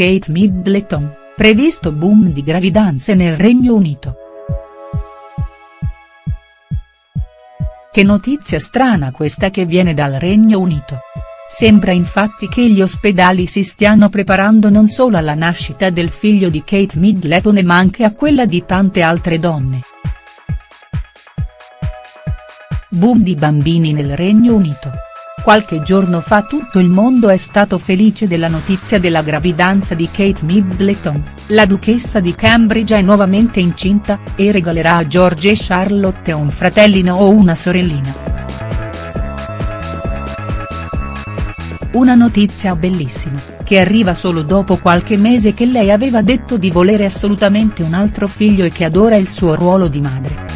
Kate Middleton, previsto boom di gravidanze nel Regno Unito. Che notizia strana questa che viene dal Regno Unito. Sembra infatti che gli ospedali si stiano preparando non solo alla nascita del figlio di Kate Middleton ma anche a quella di tante altre donne. Boom di bambini nel Regno Unito. Qualche giorno fa tutto il mondo è stato felice della notizia della gravidanza di Kate Middleton, la duchessa di Cambridge è nuovamente incinta, e regalerà a George e Charlotte un fratellino o una sorellina. Una notizia bellissima, che arriva solo dopo qualche mese che lei aveva detto di volere assolutamente un altro figlio e che adora il suo ruolo di madre.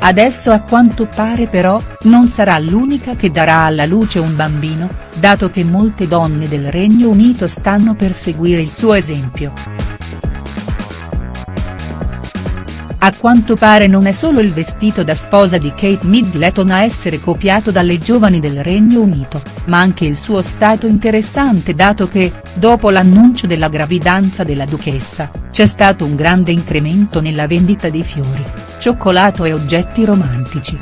Adesso a quanto pare però, non sarà l'unica che darà alla luce un bambino, dato che molte donne del Regno Unito stanno per seguire il suo esempio. A quanto pare non è solo il vestito da sposa di Kate Middleton a essere copiato dalle giovani del Regno Unito, ma anche il suo stato interessante dato che, dopo l'annuncio della gravidanza della duchessa, c'è stato un grande incremento nella vendita di fiori, cioccolato e oggetti romantici.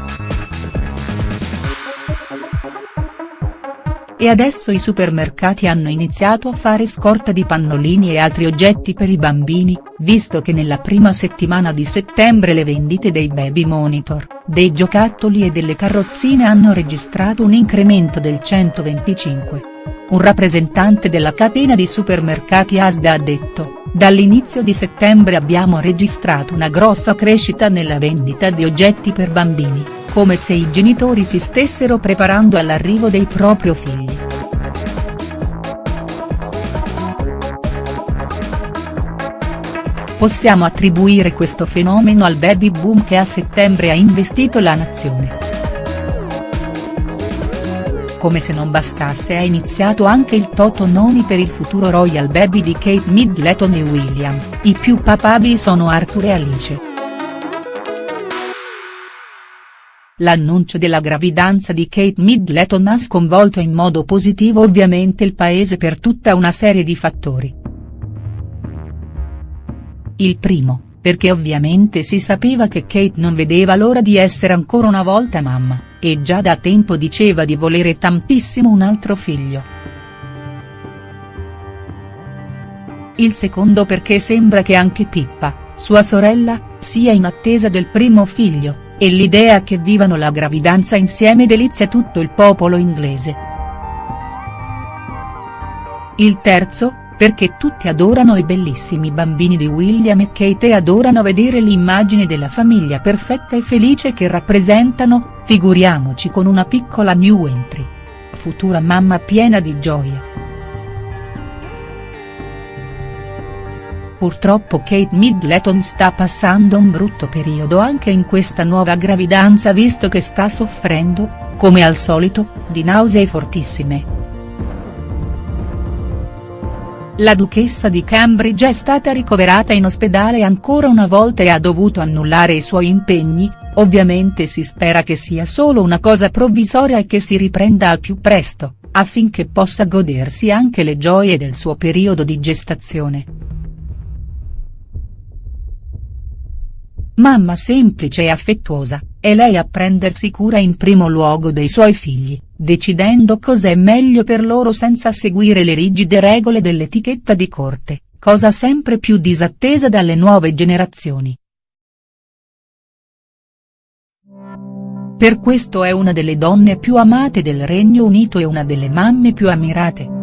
E adesso i supermercati hanno iniziato a fare scorta di pannolini e altri oggetti per i bambini, visto che nella prima settimana di settembre le vendite dei baby monitor, dei giocattoli e delle carrozzine hanno registrato un incremento del 125. Un rappresentante della catena di supermercati Asda ha detto, dall'inizio di settembre abbiamo registrato una grossa crescita nella vendita di oggetti per bambini, come se i genitori si stessero preparando all'arrivo dei propri figli. Possiamo attribuire questo fenomeno al baby boom che a settembre ha investito la nazione. Come se non bastasse è iniziato anche il toto noni per il futuro royal baby di Kate Middleton e William, i più papabili sono Arthur e Alice. L'annuncio della gravidanza di Kate Middleton ha sconvolto in modo positivo ovviamente il paese per tutta una serie di fattori. Il primo, perché ovviamente si sapeva che Kate non vedeva l'ora di essere ancora una volta mamma, e già da tempo diceva di volere tantissimo un altro figlio. Il secondo perché sembra che anche Pippa, sua sorella, sia in attesa del primo figlio, e l'idea che vivano la gravidanza insieme delizia tutto il popolo inglese. Il terzo, perché tutti adorano i bellissimi bambini di William e Kate e adorano vedere l'immagine della famiglia perfetta e felice che rappresentano, figuriamoci con una piccola new entry. Futura mamma piena di gioia. Purtroppo Kate Middleton sta passando un brutto periodo anche in questa nuova gravidanza visto che sta soffrendo, come al solito, di nausee fortissime. La duchessa di Cambridge è stata ricoverata in ospedale ancora una volta e ha dovuto annullare i suoi impegni, ovviamente si spera che sia solo una cosa provvisoria e che si riprenda al più presto, affinché possa godersi anche le gioie del suo periodo di gestazione. Mamma semplice e affettuosa, è lei a prendersi cura in primo luogo dei suoi figli decidendo cos'è meglio per loro senza seguire le rigide regole dell'etichetta di corte, cosa sempre più disattesa dalle nuove generazioni. Per questo è una delle donne più amate del Regno Unito e una delle mamme più ammirate.